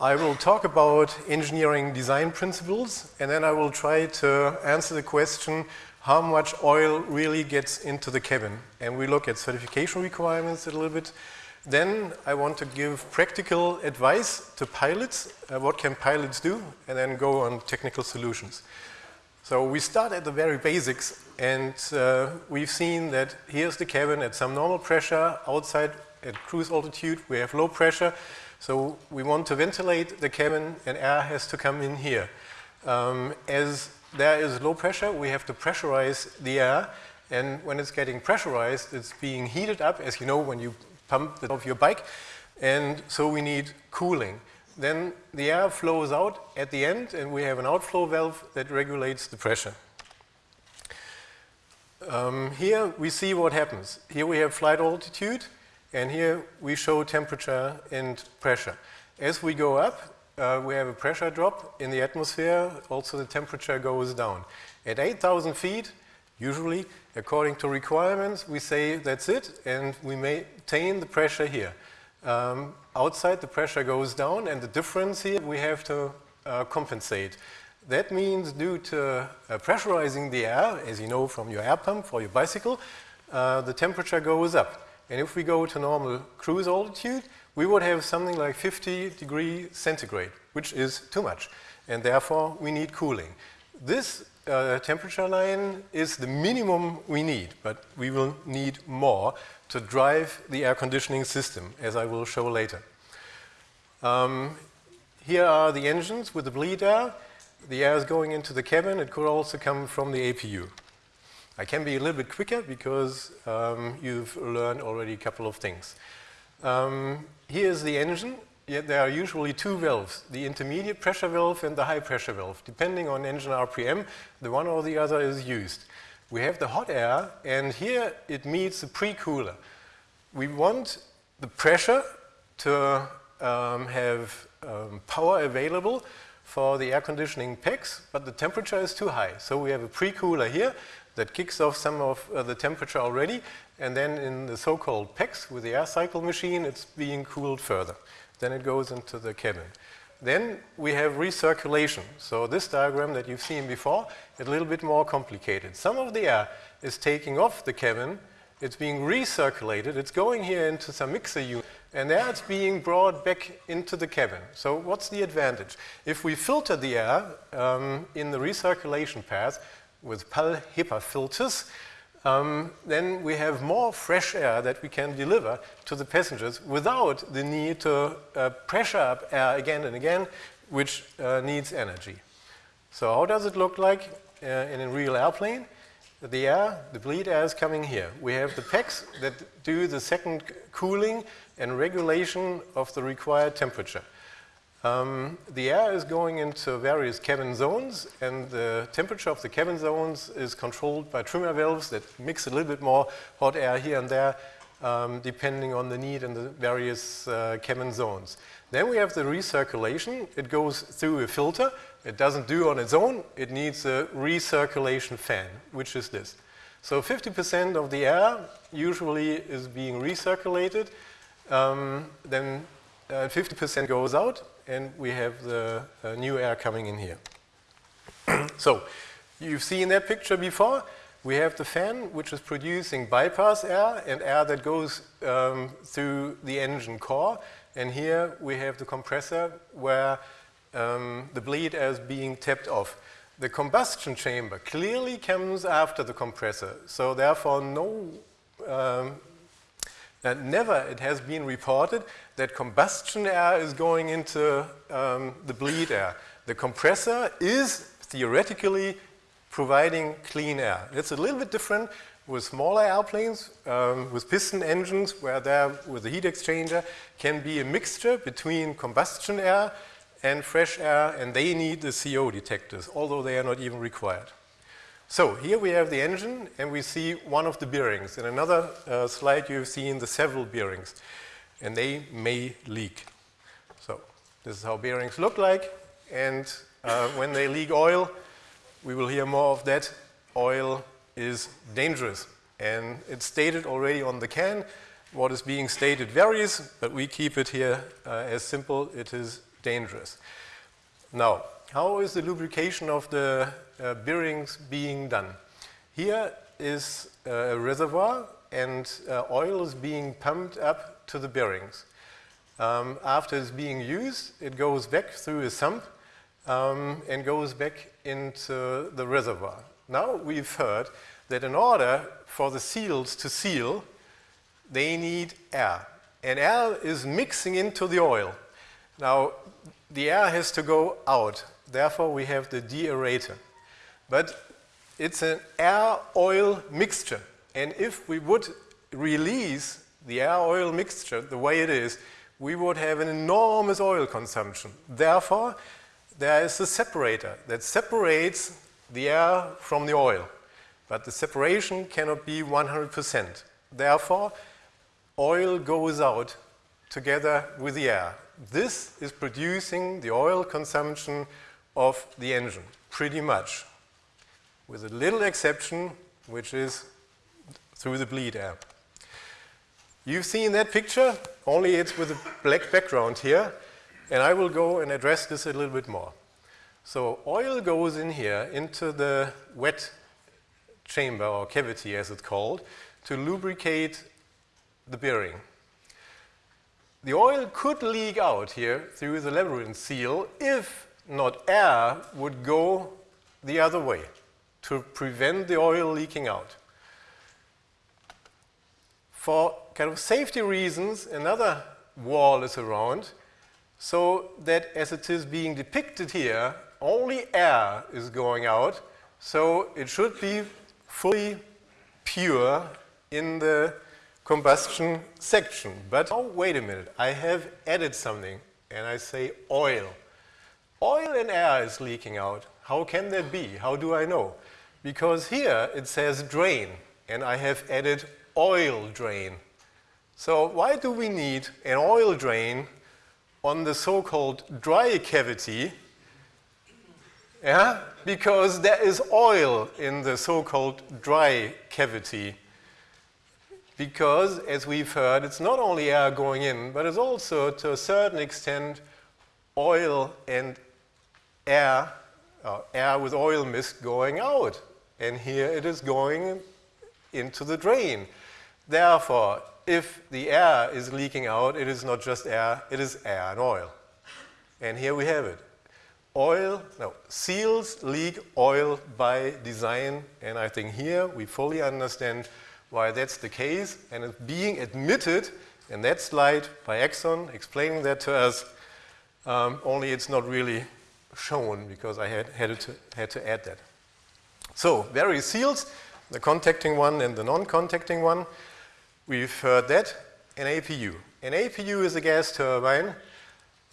I will talk about engineering design principles and then I will try to answer the question how much oil really gets into the cabin. And we look at certification requirements a little bit. Then I want to give practical advice to pilots, uh, what can pilots do, and then go on technical solutions. So we start at the very basics and uh, we've seen that here's the cabin at some normal pressure, outside at cruise altitude we have low pressure, so we want to ventilate the cabin and air has to come in here. Um, as there is low pressure, we have to pressurize the air and when it's getting pressurized, it's being heated up, as you know when you pump it off your bike, and so we need cooling. Then the air flows out at the end and we have an outflow valve that regulates the pressure. Um, here we see what happens. Here we have flight altitude and here we show temperature and pressure. As we go up, uh, we have a pressure drop in the atmosphere, also the temperature goes down. At 8,000 feet, usually, according to requirements, we say that's it, and we maintain the pressure here. Um, outside, the pressure goes down, and the difference here we have to uh, compensate. That means due to uh, pressurizing the air, as you know from your air pump for your bicycle, uh, the temperature goes up. And if we go to normal cruise altitude, we would have something like 50 degree centigrade, which is too much. And therefore, we need cooling. This uh, temperature line is the minimum we need, but we will need more to drive the air conditioning system, as I will show later. Um, here are the engines with the bleed air. The air is going into the cabin. It could also come from the APU. I can be a little bit quicker because um, you've learned already a couple of things. Um, here's the engine. Yeah, there are usually two valves, the intermediate pressure valve and the high pressure valve. Depending on engine RPM, the one or the other is used. We have the hot air, and here it meets the pre-cooler. We want the pressure to um, have um, power available for the air conditioning packs, but the temperature is too high. So we have a pre-cooler here that kicks off some of uh, the temperature already, and then in the so-called packs with the air cycle machine, it's being cooled further. Then it goes into the cabin. Then we have recirculation. So this diagram that you've seen before, a little bit more complicated. Some of the air is taking off the cabin, it's being recirculated, it's going here into some mixer unit, and there it's being brought back into the cabin. So what's the advantage? If we filter the air um, in the recirculation path, with Pall HEPA filters, um, then we have more fresh air that we can deliver to the passengers without the need to uh, pressure up air again and again, which uh, needs energy. So how does it look like uh, in a real airplane? The air, the bleed air is coming here. We have the packs that do the second cooling and regulation of the required temperature. Um, the air is going into various cabin zones and the temperature of the cabin zones is controlled by trimmer valves that mix a little bit more hot air here and there um, depending on the need in the various uh, cabin zones. Then we have the recirculation. It goes through a filter. It doesn't do on its own. It needs a recirculation fan, which is this. So 50% of the air usually is being recirculated. Um, then 50% uh, goes out and we have the uh, new air coming in here. so you've seen that picture before. We have the fan which is producing bypass air and air that goes um, through the engine core. And here we have the compressor where um, the bleed air is being tapped off. The combustion chamber clearly comes after the compressor. So therefore no um, and never it has been reported that combustion air is going into um, the bleed air. The compressor is theoretically providing clean air. It's a little bit different with smaller airplanes, um, with piston engines, where there, with the heat exchanger, can be a mixture between combustion air and fresh air, and they need the CO detectors, although they are not even required. So here we have the engine and we see one of the bearings. In another uh, slide you've seen the several bearings and they may leak. So this is how bearings look like and uh, when they leak oil, we will hear more of that, oil is dangerous. And it's stated already on the can. What is being stated varies, but we keep it here uh, as simple. It is dangerous. Now, how is the lubrication of the uh, bearings being done? Here is a reservoir and uh, oil is being pumped up to the bearings. Um, after it's being used, it goes back through a sump um, and goes back into the reservoir. Now we've heard that in order for the seals to seal, they need air. And air is mixing into the oil. Now, the air has to go out. Therefore, we have the deaerator. But it's an air-oil mixture. And if we would release the air-oil mixture the way it is, we would have an enormous oil consumption. Therefore, there is a separator that separates the air from the oil. But the separation cannot be 100%. Therefore, oil goes out together with the air. This is producing the oil consumption of the engine, pretty much, with a little exception, which is through the bleed air. You've seen that picture, only it's with a black background here, and I will go and address this a little bit more. So oil goes in here into the wet chamber or cavity as it's called to lubricate the bearing. The oil could leak out here through the labyrinth seal if not air would go the other way to prevent the oil leaking out. For kind of safety reasons, another wall is around so that as it is being depicted here, only air is going out, so it should be fully pure in the combustion section. But oh, wait a minute, I have added something and I say oil. Oil and air is leaking out. How can that be? How do I know? Because here it says drain and I have added oil drain. So why do we need an oil drain on the so-called dry cavity? Yeah, because there is oil in the so-called dry cavity because, as we've heard, it's not only air going in, but it's also, to a certain extent, oil and air, uh, air with oil mist going out. And here it is going into the drain. Therefore, if the air is leaking out, it is not just air, it is air and oil. And here we have it. Oil, no, seals leak oil by design, and I think here we fully understand why that's the case, and it's being admitted in that slide by Exxon, explaining that to us, um, only it's not really shown because I had, had, to, had to add that. So, various seals, the contacting one and the non-contacting one. We've heard that, an APU. An APU is a gas turbine,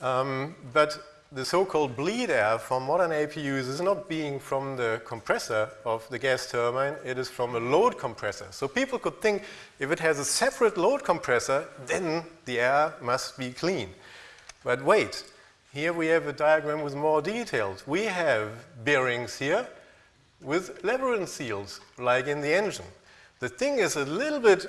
um, but the so-called bleed air from modern APUs is not being from the compressor of the gas turbine, it is from a load compressor. So people could think if it has a separate load compressor, then the air must be clean. But wait, here we have a diagram with more details. We have bearings here with labyrinth seals, like in the engine. The thing is a little bit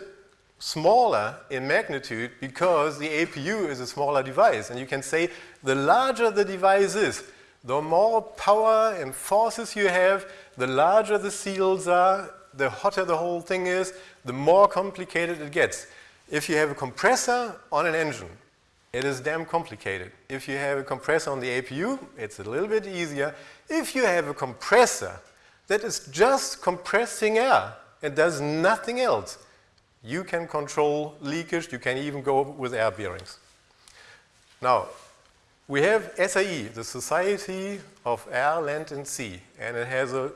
smaller in magnitude because the APU is a smaller device. And you can say the larger the device is, the more power and forces you have, the larger the seals are, the hotter the whole thing is, the more complicated it gets. If you have a compressor on an engine, it is damn complicated. If you have a compressor on the APU, it's a little bit easier. If you have a compressor that is just compressing air and does nothing else, you can control leakage, you can even go with air bearings. Now, we have SAE, the Society of Air, Land and Sea, and it has a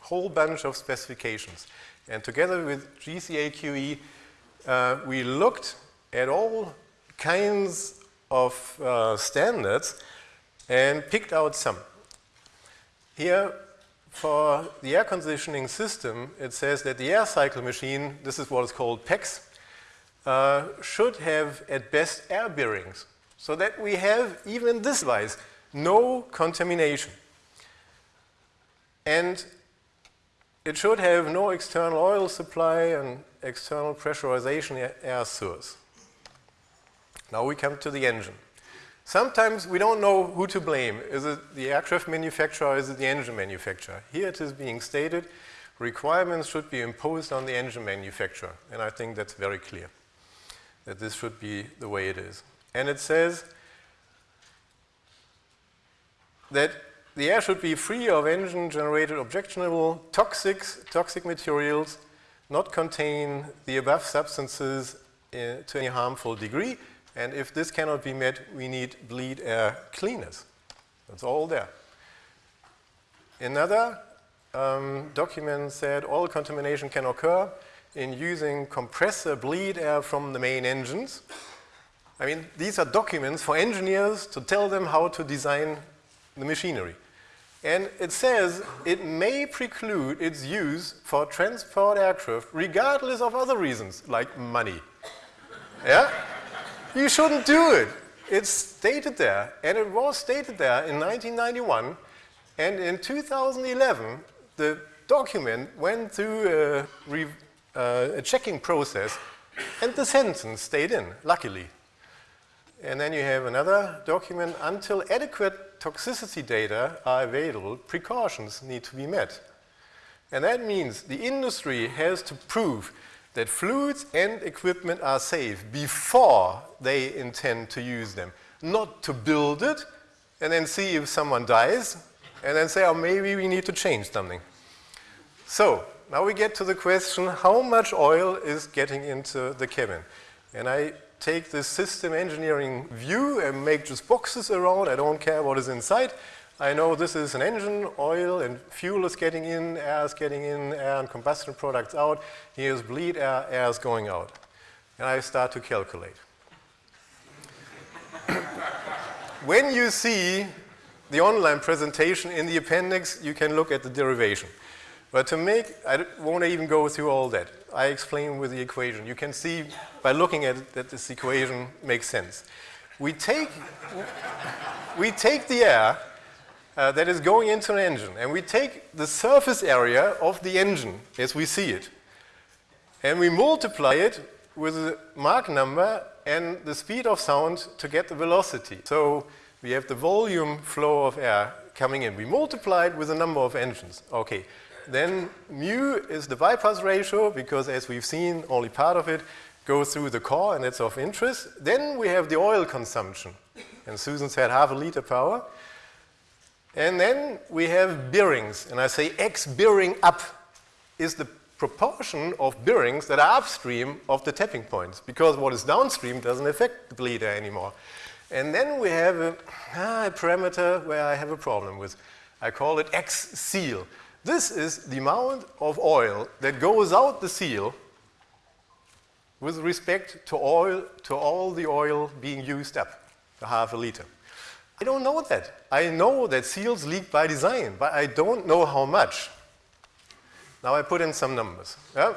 whole bunch of specifications. And together with GCAQE, uh, we looked at all kinds of uh, standards and picked out some. Here for the air conditioning system, it says that the air cycle machine, this is what is called packs, uh, should have at best air bearings so that we have, even this device, no contamination. And it should have no external oil supply and external pressurization air source. Now we come to the engine. Sometimes we don't know who to blame. Is it the aircraft manufacturer or is it the engine manufacturer? Here it is being stated, requirements should be imposed on the engine manufacturer. And I think that's very clear, that this should be the way it is. And it says that the air should be free of engine-generated objectionable toxic, toxic materials, not contain the above substances uh, to any harmful degree, and if this cannot be met, we need bleed air cleaners. That's all there. Another um, document said all contamination can occur in using compressor bleed air from the main engines. I mean, these are documents for engineers to tell them how to design the machinery. And it says it may preclude its use for transport aircraft regardless of other reasons, like money. yeah? You shouldn't do it. It's stated there, and it was stated there in 1991, and in 2011, the document went through a, uh, a checking process, and the sentence stayed in, luckily. And then you have another document, until adequate toxicity data are available, precautions need to be met. And that means the industry has to prove that fluids and equipment are safe before they intend to use them, not to build it and then see if someone dies and then say, oh, maybe we need to change something. So, now we get to the question, how much oil is getting into the cabin? And I take this system engineering view and make just boxes around, I don't care what is inside, I know this is an engine, oil and fuel is getting in, air is getting in, and combustion products out. Here's bleed air, air is going out. And I start to calculate. when you see the online presentation in the appendix, you can look at the derivation. But to make, I won't even go through all that. I explain with the equation. You can see by looking at it that this equation makes sense. We take, we take the air uh, that is going into an engine. And we take the surface area of the engine as we see it. And we multiply it with a Mach number and the speed of sound to get the velocity. So we have the volume flow of air coming in. We multiply it with the number of engines. Okay. Then mu is the bypass ratio because as we've seen, only part of it goes through the core and it's of interest. Then we have the oil consumption. And Susan said half a liter per hour. And then we have bearings, and I say X bearing up is the proportion of bearings that are upstream of the tapping points, because what is downstream doesn't affect the bleed air anymore. And then we have a, ah, a parameter where I have a problem with. I call it X seal. This is the amount of oil that goes out the seal with respect to, oil, to all the oil being used up, the half a liter. I don't know that. I know that seals leak by design, but I don't know how much. Now I put in some numbers. Yeah?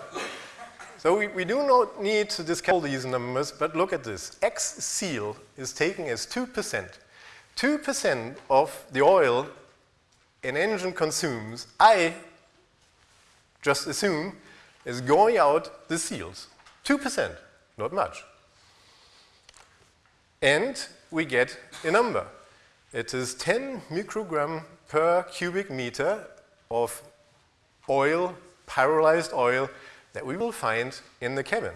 So we, we do not need to discount these numbers, but look at this. X seal is taken as 2%. 2% of the oil an engine consumes, I just assume, is going out the seals. 2%, not much. And we get a number. It is 10 microgram per cubic meter of oil, pyrolyzed oil, that we will find in the cabin.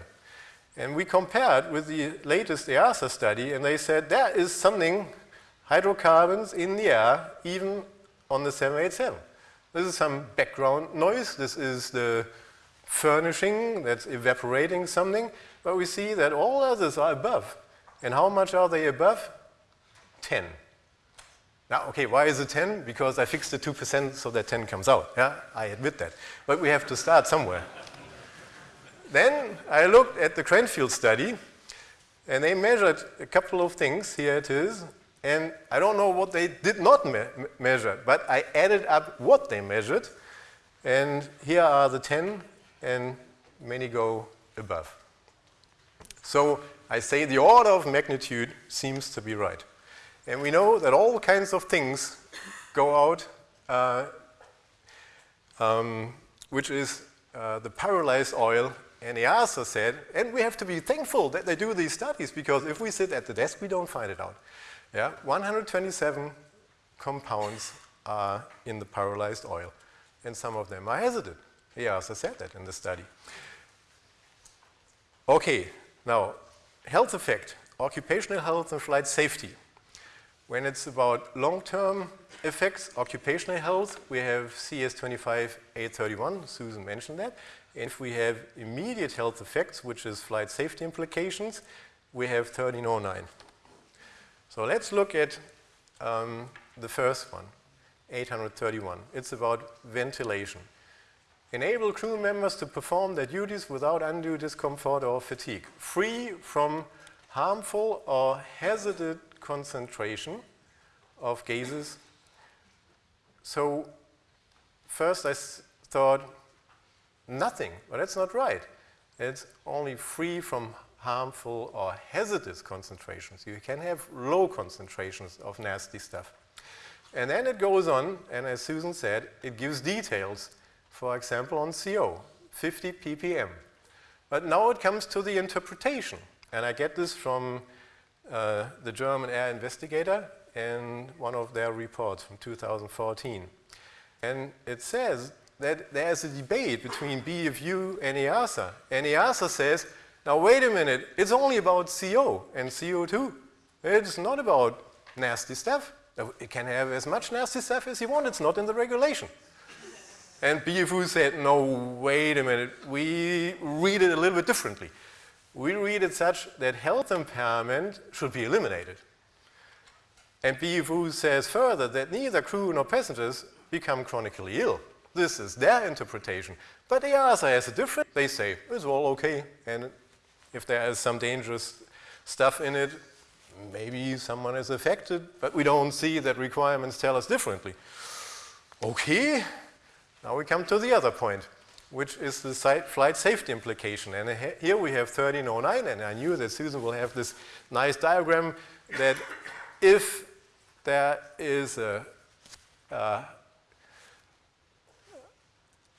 And we compared with the latest EASA study, and they said there is something, hydrocarbons in the air, even on the 787. This is some background noise. This is the furnishing that's evaporating something. But we see that all others are above. And how much are they above? 10. Now, okay, why is it 10? Because I fixed the 2% so that 10 comes out. Yeah, I admit that. But we have to start somewhere. then I looked at the Cranfield study, and they measured a couple of things. Here it is. And I don't know what they did not me measure, but I added up what they measured. And here are the 10, and many go above. So I say the order of magnitude seems to be right. And we know that all kinds of things go out, uh, um, which is uh, the pyrolyzed oil. And EASA said, and we have to be thankful that they do these studies because if we sit at the desk, we don't find it out. Yeah, 127 compounds are in the pyrolyzed oil, and some of them are hazardous. He also said that in the study. Okay, now, health effect, occupational health and flight safety. When it's about long-term effects, occupational health, we have CS25-831, Susan mentioned that. And if we have immediate health effects, which is flight safety implications, we have 1309. So let's look at um, the first one, 831. It's about ventilation. Enable crew members to perform their duties without undue discomfort or fatigue, free from harmful or hazardous concentration of gases. So first I thought nothing, but that's not right. It's only free from harmful or hazardous concentrations. You can have low concentrations of nasty stuff. And then it goes on, and as Susan said, it gives details for example, on CO, 50 ppm. But now it comes to the interpretation. And I get this from uh, the German air investigator in one of their reports from 2014. And it says that there's a debate between BFU and EASA. And EASA says, now wait a minute, it's only about CO and CO2. It's not about nasty stuff. It can have as much nasty stuff as you want, it's not in the regulation. And BFU said, no, wait a minute, we read it a little bit differently. We read it such that health impairment should be eliminated. And BFU says further that neither crew nor passengers become chronically ill. This is their interpretation. But EASA has a different, they say, it's all okay. And if there is some dangerous stuff in it, maybe someone is affected, but we don't see that requirements tell us differently. Okay, now we come to the other point, which is the flight safety implication. And here we have 1309, and I knew that Susan will have this nice diagram that if there is a,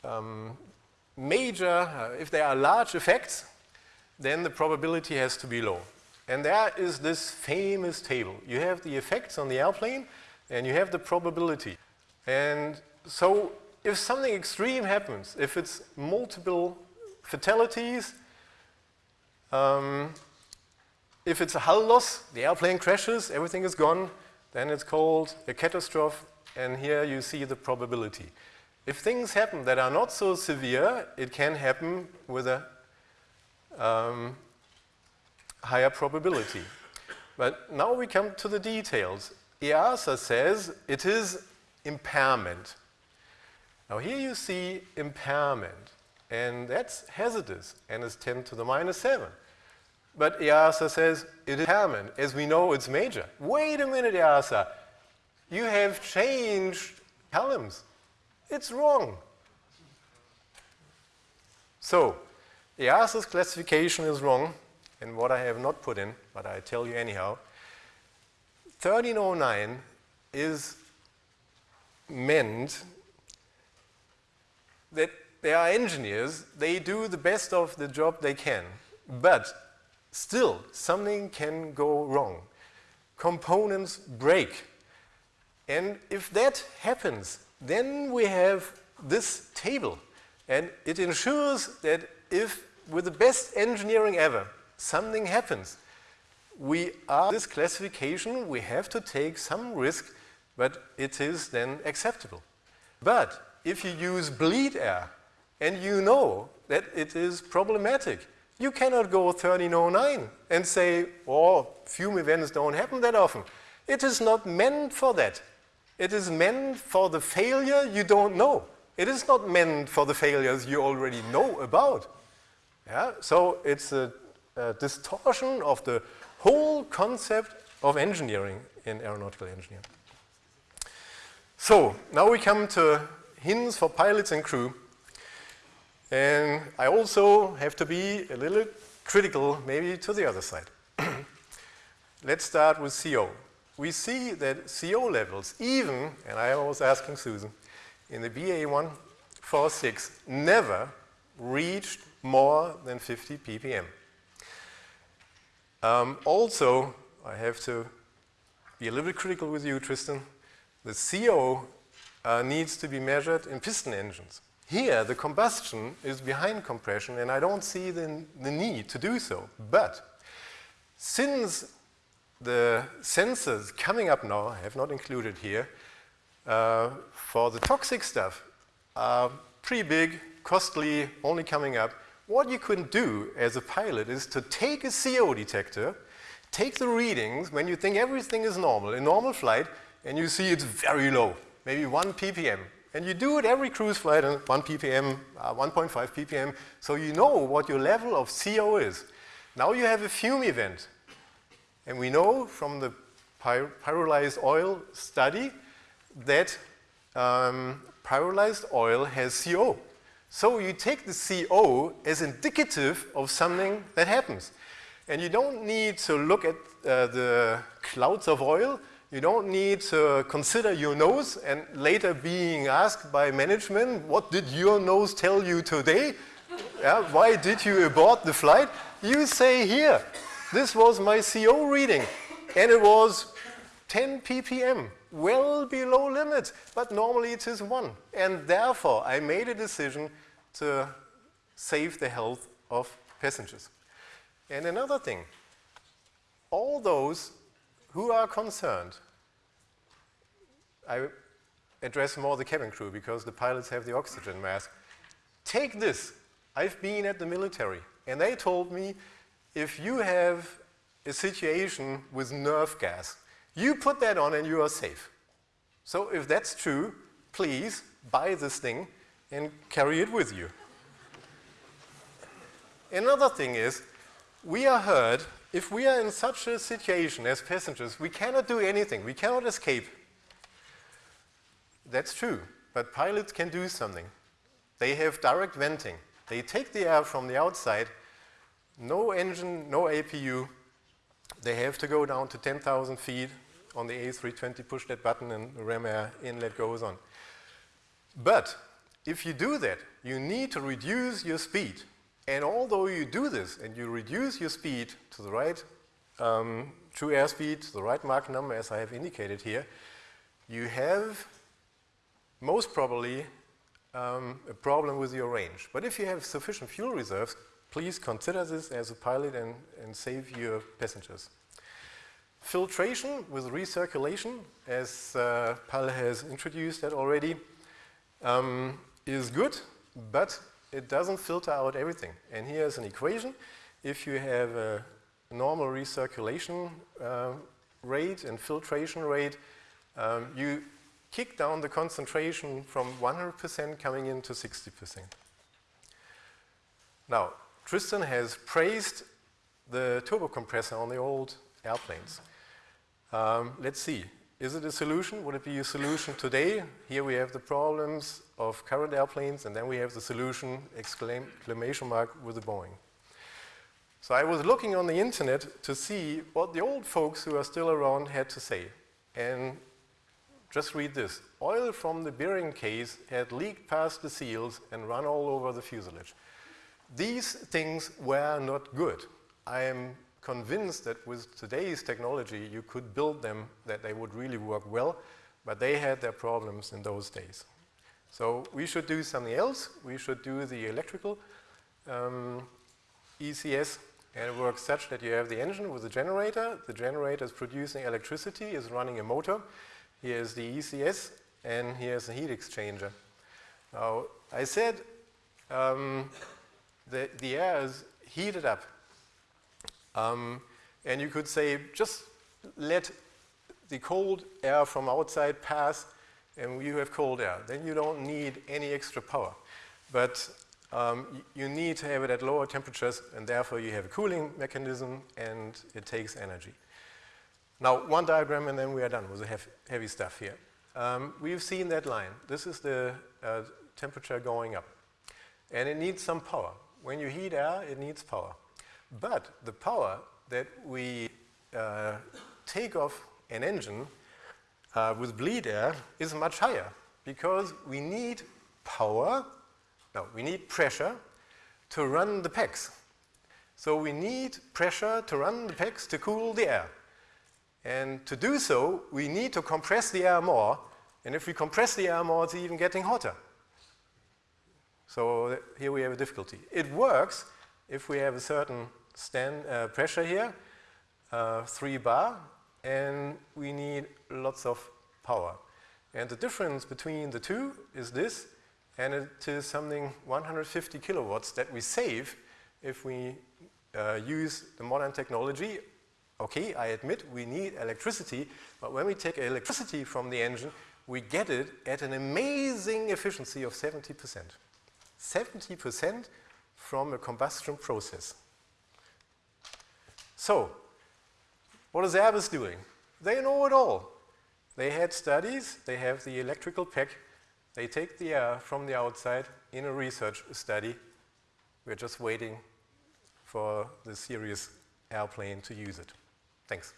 um, major, uh, if there are large effects, then the probability has to be low. And there is this famous table. You have the effects on the airplane, and you have the probability. And so if something extreme happens, if it's multiple fatalities, um, if it's a hull loss, the airplane crashes, everything is gone, then it's called a catastrophe, and here you see the probability. If things happen that are not so severe, it can happen with a um, higher probability. But now we come to the details. EASA says it is impairment. Now here you see impairment, and that's hazardous, and it's 10 to the minus 7. But EASA says it is impairment. As we know, it's major. Wait a minute, EASA. You have changed columns. It's wrong. So, EASA's classification is wrong, and what I have not put in, but I tell you anyhow. 1309 is meant that there are engineers, they do the best of the job they can, but still something can go wrong. Components break. And if that happens, then we have this table. And it ensures that if, with the best engineering ever, something happens, we are this classification, we have to take some risk, but it is then acceptable. But if you use bleed air and you know that it is problematic, you cannot go 1309 and say, oh, fume events don't happen that often. It is not meant for that. It is meant for the failure you don't know. It is not meant for the failures you already know about. Yeah? So it's a, a distortion of the whole concept of engineering in aeronautical engineering. So now we come to hints for pilots and crew. And I also have to be a little critical maybe to the other side. Let's start with CO. We see that CO levels, even, and I was asking Susan, in the BA146 never reached more than 50 ppm. Um, also, I have to be a little bit critical with you, Tristan. The CO uh, needs to be measured in piston engines. Here, the combustion is behind compression, and I don't see the, the need to do so. But since the sensors coming up now, I have not included here, uh, for the toxic stuff are pretty big, costly, only coming up. What you can do as a pilot is to take a CO detector, take the readings when you think everything is normal, in normal flight, and you see it's very low, maybe 1 ppm. And you do it every cruise flight at 1 ppm, uh, 1.5 ppm, so you know what your level of CO is. Now you have a fume event. And we know from the py pyrolyzed oil study that um, pyrolyzed oil has CO. So you take the CO as indicative of something that happens. And you don't need to look at uh, the clouds of oil. You don't need to consider your nose and later being asked by management, what did your nose tell you today? yeah, why did you abort the flight? You say here, this was my CO reading and it was 10 ppm well below limit, but normally it is one. And therefore, I made a decision to save the health of passengers. And another thing, all those who are concerned, I address more the cabin crew because the pilots have the oxygen mask. Take this. I've been at the military and they told me if you have a situation with nerve gas, you put that on and you are safe. So if that's true, please buy this thing and carry it with you. Another thing is, we are heard, if we are in such a situation as passengers, we cannot do anything, we cannot escape. That's true, but pilots can do something. They have direct venting. They take the air from the outside, no engine, no APU, they have to go down to 10,000 feet on the A320, push that button and the ram air inlet goes on. But if you do that, you need to reduce your speed. And although you do this and you reduce your speed to the right um, true airspeed, to the right Mach number as I have indicated here, you have most probably um, a problem with your range. But if you have sufficient fuel reserves, please consider this as a pilot and, and save your passengers. Filtration with recirculation, as uh, Pall has introduced that already, um, is good, but it doesn't filter out everything. And here's an equation. If you have a normal recirculation uh, rate and filtration rate, um, you kick down the concentration from 100% coming into 60%. Now, Tristan has praised the turbo compressor on the old airplanes. Um, let's see, is it a solution? Would it be a solution today? Here we have the problems of current airplanes and then we have the solution, exclamation mark, with the Boeing. So I was looking on the internet to see what the old folks who are still around had to say. And just read this. Oil from the bearing case had leaked past the seals and run all over the fuselage. These things were not good. I am convinced that with today's technology you could build them that they would really work well, but they had their problems in those days. So we should do something else. We should do the electrical um, ECS and it works such that you have the engine with the generator. The generator is producing electricity, is running a motor. Here's the ECS and here's the heat exchanger. Now, I said um, the, the air is heated up. Um, and you could say, just let the cold air from outside pass and you have cold air. Then you don't need any extra power. But um, you need to have it at lower temperatures and therefore you have a cooling mechanism and it takes energy. Now, one diagram and then we are done with the heavy, heavy stuff here. Um, we've seen that line. This is the uh, temperature going up. And it needs some power. When you heat air, it needs power. But the power that we uh, take off an engine uh, with bleed air is much higher because we need power, no, we need pressure to run the packs. So we need pressure to run the packs to cool the air. And to do so, we need to compress the air more. And if we compress the air more, it's even getting hotter. So here we have a difficulty. It works if we have a certain stand, uh, pressure here, uh, 3 bar, and we need lots of power. And the difference between the two is this, and it is something 150 kilowatts that we save if we uh, use the modern technology. Okay, I admit we need electricity, but when we take electricity from the engine, we get it at an amazing efficiency of 70%. 70% from a combustion process. So, what is Airbus doing? They know it all. They had studies, they have the electrical pack, they take the air from the outside in a research study. We're just waiting for the serious airplane to use it. Thanks.